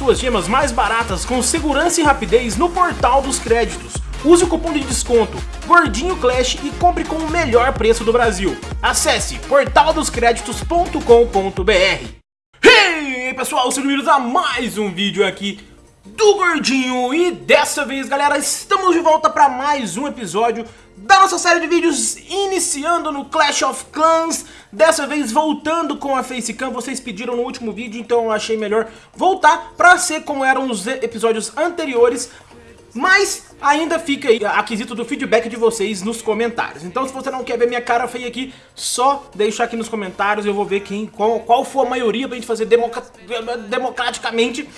suas gemas mais baratas com segurança e rapidez no portal dos créditos. Use o cupom de desconto Gordinho Clash e compre com o melhor preço do Brasil. Acesse portaldoscreditos.com.br Hey pessoal, sejam bem-vindos a mais um vídeo aqui do Gordinho E dessa vez galera, estamos de volta para mais um episódio da nossa série de vídeos iniciando no Clash of Clans Dessa vez voltando com a Facecam, vocês pediram no último vídeo, então eu achei melhor voltar para ser como eram os episódios anteriores mas ainda fica aí a quesito do feedback de vocês nos comentários. Então se você não quer ver minha cara feia aqui, só deixar aqui nos comentários, eu vou ver quem, qual, qual for a maioria pra gente fazer democraticamente,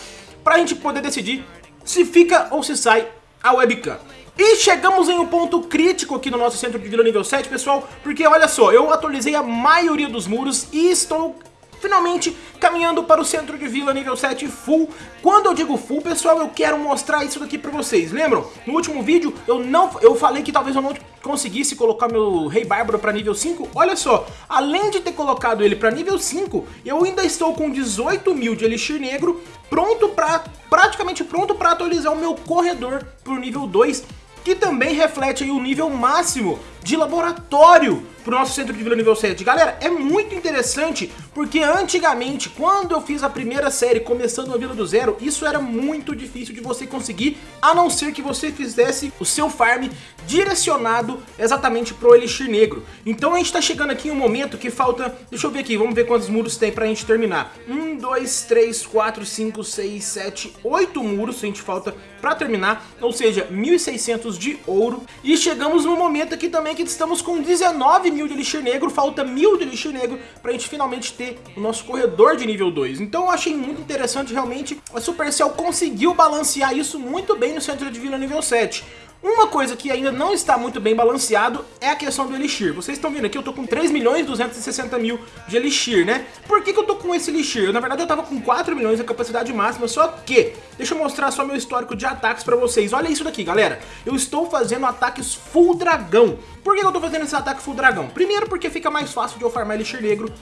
pra gente poder decidir se fica ou se sai a webcam. E chegamos em um ponto crítico aqui no nosso centro de vila nível 7, pessoal, porque olha só, eu atualizei a maioria dos muros e estou finalmente caminhando para o centro de vila nível 7 full. Quando eu digo full, pessoal, eu quero mostrar isso daqui pra vocês. Lembram? No último vídeo, eu não, eu falei que talvez eu não conseguisse colocar meu Rei Bárbaro para nível 5. Olha só, além de ter colocado ele para nível 5, eu ainda estou com 18 mil de Elixir Negro, pronto para praticamente pronto para atualizar o meu corredor para o nível 2 que também reflete o nível máximo de laboratório pro nosso centro de vila nível 7. Galera, é muito interessante porque antigamente, quando eu fiz a primeira série começando a vila do zero, isso era muito difícil de você conseguir, a não ser que você fizesse o seu farm direcionado exatamente pro Elixir Negro. Então a gente tá chegando aqui em um momento que falta, deixa eu ver aqui, vamos ver quantos muros tem pra gente terminar. 1, 2, 3, 4, 5, 6, 7, 8 muros a gente falta pra terminar, ou seja, 1.600 de ouro. E chegamos no momento aqui também que estamos com 19 mil de Elixir Negro, falta mil de Elixir Negro pra gente finalmente ter o nosso corredor de nível 2. Então eu achei muito interessante, realmente, a Supercell conseguiu balancear isso muito bem no centro de vila nível 7. Uma coisa que ainda não está muito bem balanceado é a questão do Elixir. Vocês estão vendo aqui, eu tô com 3 milhões 260 mil de Elixir, né? Por que, que eu tô com esse Elixir? Na verdade eu tava com 4 milhões de capacidade máxima, só que... Deixa eu mostrar só meu histórico de ataques pra vocês. Olha isso daqui, galera. Eu estou fazendo ataques full dragão. Por que eu tô fazendo esse ataque full dragão? Primeiro porque fica mais fácil de eu farmar Elixir negro.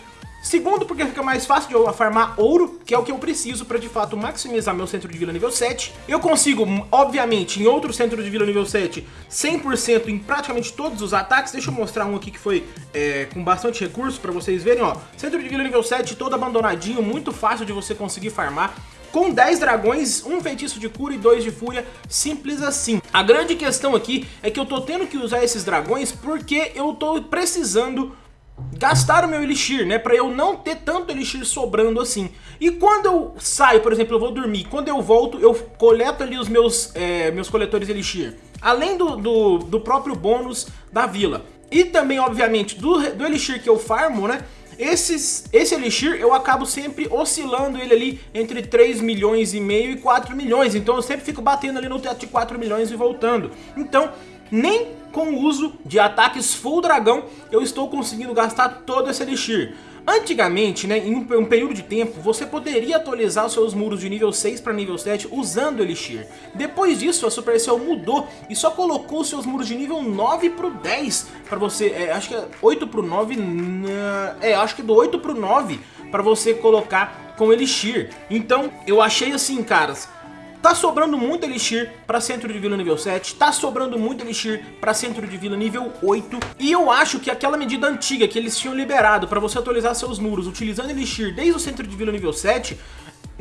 Segundo, porque fica mais fácil de eu farmar ouro, que é o que eu preciso para de fato maximizar meu centro de vila nível 7. Eu consigo, obviamente, em outro centro de vila nível 7, 100% em praticamente todos os ataques. Deixa eu mostrar um aqui que foi é, com bastante recurso para vocês verem, ó. Centro de vila nível 7 todo abandonadinho, muito fácil de você conseguir farmar com 10 dragões, um feitiço de cura e dois de fúria, simples assim. A grande questão aqui é que eu tô tendo que usar esses dragões porque eu tô precisando gastar o meu elixir, né? Pra eu não ter tanto elixir sobrando assim. E quando eu saio, por exemplo, eu vou dormir, quando eu volto, eu coleto ali os meus, é, meus coletores elixir. Além do, do, do, próprio bônus da vila. E também, obviamente, do, do elixir que eu farmo, né? Esses, esse Elixir eu acabo sempre oscilando ele ali entre 3 milhões e meio e 4 milhões. Então eu sempre fico batendo ali no teto de 4 milhões e voltando. Então nem com o uso de ataques full dragão eu estou conseguindo gastar todo esse Elixir. Antigamente, né, em um, período de tempo, você poderia atualizar os seus muros de nível 6 para nível 7 usando Elixir. Depois disso, a Supercell mudou e só colocou os seus muros de nível 9 para o 10 para você, é, acho que é 8 para o 9, é, acho que do 8 para o 9 para você colocar com Elixir. Então, eu achei assim, caras, Tá sobrando muito Elixir para centro de vila nível 7, tá sobrando muito Elixir para centro de vila nível 8, e eu acho que aquela medida antiga que eles tinham liberado para você atualizar seus muros utilizando Elixir desde o centro de vila nível 7,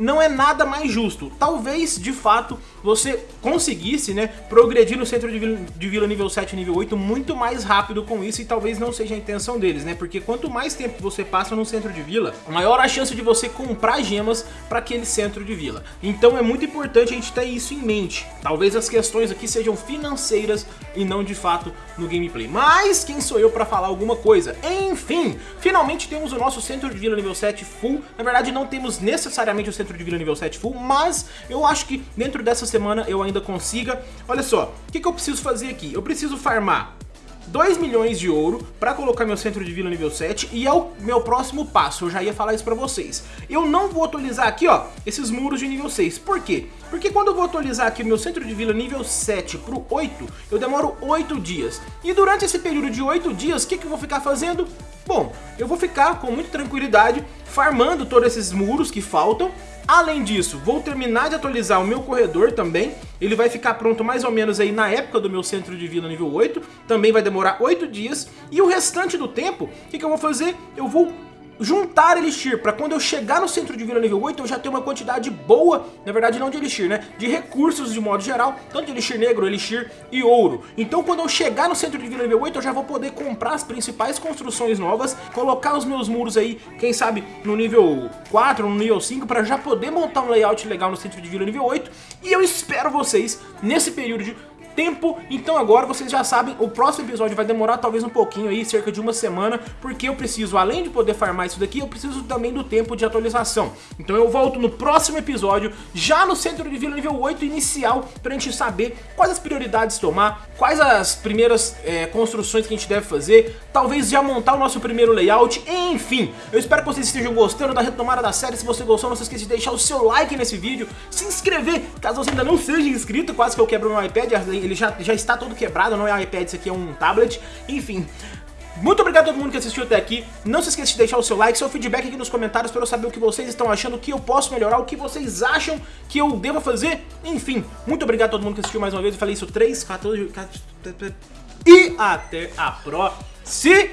não é nada mais justo. Talvez, de fato, você conseguisse, né, progredir no centro de vila, de vila nível 7 nível 8 muito mais rápido com isso e talvez não seja a intenção deles, né? Porque quanto mais tempo você passa no centro de vila, maior a chance de você comprar gemas para aquele centro de vila. Então é muito importante a gente ter isso em mente. Talvez as questões aqui sejam financeiras e não de fato no gameplay. Mas quem sou eu para falar alguma coisa? Enfim, finalmente temos o nosso centro de vila nível 7 full. Na verdade não temos necessariamente o centro de vila nível 7 full, mas eu acho que dentro dessa semana eu ainda consiga. Olha só, o que, que eu preciso fazer aqui? Eu preciso farmar 2 milhões de ouro para colocar meu centro de vila nível 7 e é o meu próximo passo, eu já ia falar isso para vocês. Eu não vou atualizar aqui, ó, esses muros de nível 6. Por quê? Porque quando eu vou atualizar aqui o meu centro de vila nível 7 pro 8, eu demoro 8 dias. E durante esse período de 8 dias, o que, que eu vou ficar fazendo? Bom, eu vou ficar com muita tranquilidade farmando todos esses muros que faltam Além disso, vou terminar de atualizar o meu corredor também. Ele vai ficar pronto mais ou menos aí na época do meu centro de vida nível 8. Também vai demorar 8 dias. E o restante do tempo, o que, que eu vou fazer? Eu vou juntar Elixir, para quando eu chegar no centro de vila nível 8 eu já ter uma quantidade boa, na verdade não de Elixir, né? De recursos de modo geral, tanto de Elixir negro, Elixir e ouro. Então quando eu chegar no centro de vila nível 8 eu já vou poder comprar as principais construções novas, colocar os meus muros aí, quem sabe no nível 4 no nível 5, para já poder montar um layout legal no centro de vila nível 8. E eu espero vocês nesse período de tempo. Então agora vocês já sabem, o próximo episódio vai demorar talvez um pouquinho aí, cerca de uma semana, porque eu preciso, além de poder farmar isso daqui, eu preciso também do tempo de atualização. Então eu volto no próximo episódio, já no centro de vila nível 8 inicial, pra gente saber quais as prioridades tomar, quais as primeiras é, construções que a gente deve fazer, talvez já montar o nosso primeiro layout, enfim. Eu espero que vocês estejam gostando da retomada da série, se você gostou não se esqueça de deixar o seu like nesse vídeo, se inscrever, caso você ainda não seja inscrito, quase que eu quebro meu iPad, ele já, já está todo quebrado, não é um iPad, isso aqui é um tablet, enfim. Muito obrigado a todo mundo que assistiu até aqui. Não se esqueça de deixar o seu like, seu feedback aqui nos comentários para eu saber o que vocês estão achando, o que eu posso melhorar, o que vocês acham que eu devo fazer. Enfim, muito obrigado a todo mundo que assistiu mais uma vez. Eu falei isso 3, 14... 14 e até a próxima!